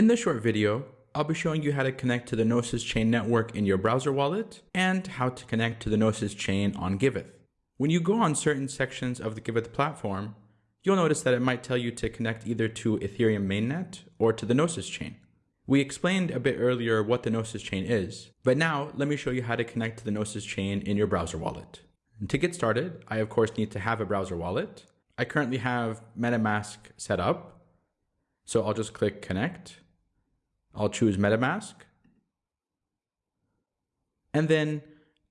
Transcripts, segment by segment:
In this short video, I'll be showing you how to connect to the Gnosis Chain network in your browser wallet and how to connect to the Gnosis Chain on Giveth. When you go on certain sections of the Giveth platform, you'll notice that it might tell you to connect either to Ethereum mainnet or to the Gnosis Chain. We explained a bit earlier what the Gnosis Chain is, but now let me show you how to connect to the Gnosis Chain in your browser wallet. And to get started, I of course need to have a browser wallet. I currently have MetaMask set up, so I'll just click connect. I'll choose MetaMask, and then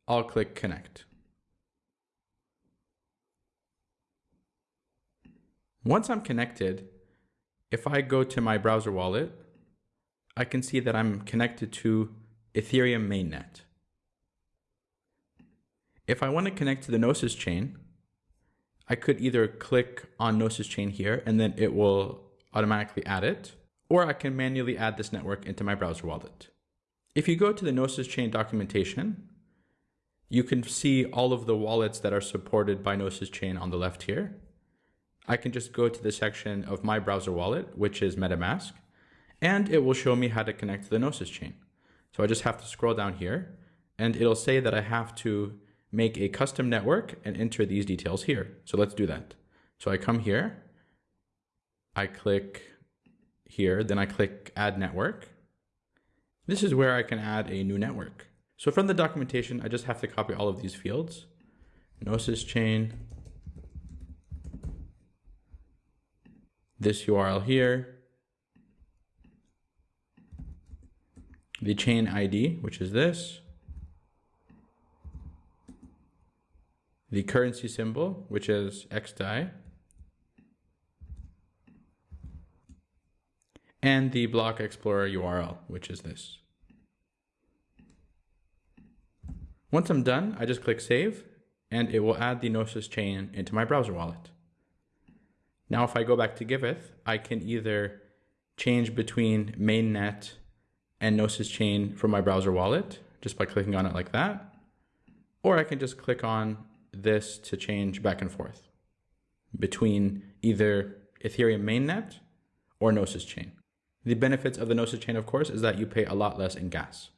I'll click connect. Once I'm connected, if I go to my browser wallet, I can see that I'm connected to Ethereum mainnet. If I want to connect to the Gnosis chain, I could either click on Gnosis chain here and then it will automatically add it, or I can manually add this network into my browser wallet. If you go to the Gnosis chain documentation, you can see all of the wallets that are supported by Gnosis chain on the left here. I can just go to the section of my browser wallet, which is MetaMask, and it will show me how to connect to the Gnosis chain. So I just have to scroll down here and it'll say that I have to make a custom network and enter these details here. So let's do that. So I come here, I click here, then I click add network. This is where I can add a new network. So from the documentation, I just have to copy all of these fields. Gnosis chain, this URL here, the chain ID, which is this, the currency symbol, which is XDAI, and the block explorer URL, which is this. Once I'm done, I just click save and it will add the Gnosis chain into my browser wallet. Now, if I go back to Giveth, I can either change between mainnet and Gnosis chain from my browser wallet just by clicking on it like that. Or I can just click on this to change back and forth between either Ethereum mainnet or Gnosis chain. The benefits of the Gnosis chain, of course, is that you pay a lot less in gas.